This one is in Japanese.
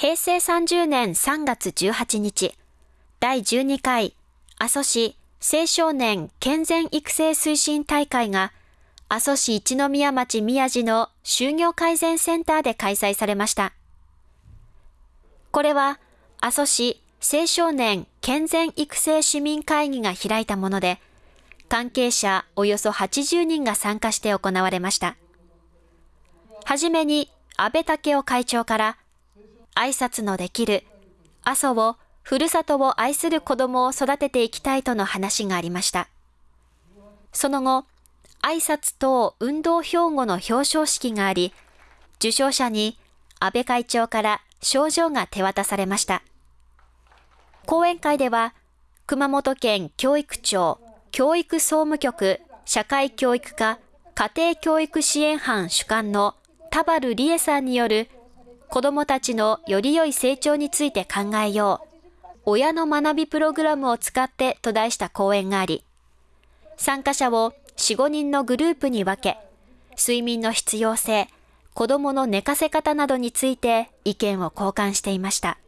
平成30年3月18日、第12回阿蘇市青少年健全育成推進大会が阿蘇市一宮町宮地の就業改善センターで開催されました。これは阿蘇市青少年健全育成市民会議が開いたもので、関係者およそ80人が参加して行われました。はじめに安倍武雄会長から、挨拶のできる阿蘇をふるさとを愛する子供を育てていきたいとの話がありました。その後、挨拶等運動標語の表彰式があり、受賞者に安倍会長から賞状が手渡されました。講演会では、熊本県教育庁、教育総務局、社会教育課、家庭教育支援班主幹の田原理恵さんによる子どもたちのより良い成長について考えよう、親の学びプログラムを使ってと題した講演があり、参加者を4、5人のグループに分け、睡眠の必要性、子供の寝かせ方などについて意見を交換していました。